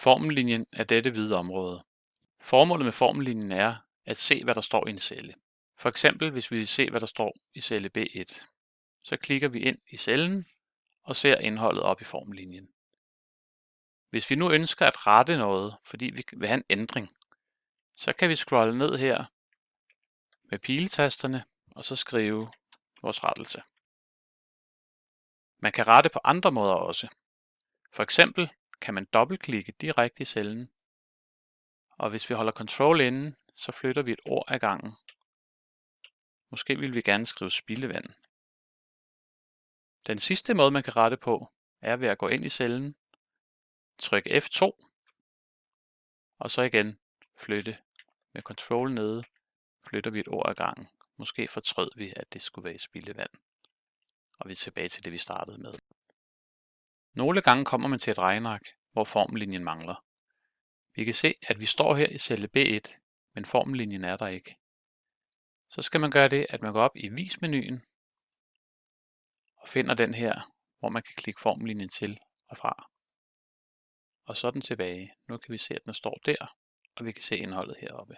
Formellinjen er dette hvide område. Formålet med formellinjen er at se, hvad der står i en celle. For eksempel hvis vi vil se, hvad der står i celle B1. Så klikker vi ind i cellen og ser indholdet op i formellinjen. Hvis vi nu ønsker at rette noget, fordi vi vil have en ændring, så kan vi scrolle ned her med piletasterne og så skrive vores rettelse. Man kan rette på andre måder også. For eksempel kan man dobbeltklikke direkte i cellen, og hvis vi holder Ctrl inde, så flytter vi et ord ad gangen. Måske vil vi gerne skrive spildevand. Den sidste måde man kan rette på, er ved at gå ind i cellen, trykke F2, og så igen flytte med Ctrl nede, flytter vi et ord ad gangen. Måske fortrød vi, at det skulle være i spildevand. Og vi er tilbage til det, vi startede med. Nogle gange kommer man til et regnark, hvor formellinjen mangler. Vi kan se, at vi står her i celle B1, men formellinjen er der ikke. Så skal man gøre det, at man går op i Vis-menuen og finder den her, hvor man kan klikke formellinjen til og fra. Og så den tilbage. Nu kan vi se, at den står der, og vi kan se indholdet heroppe.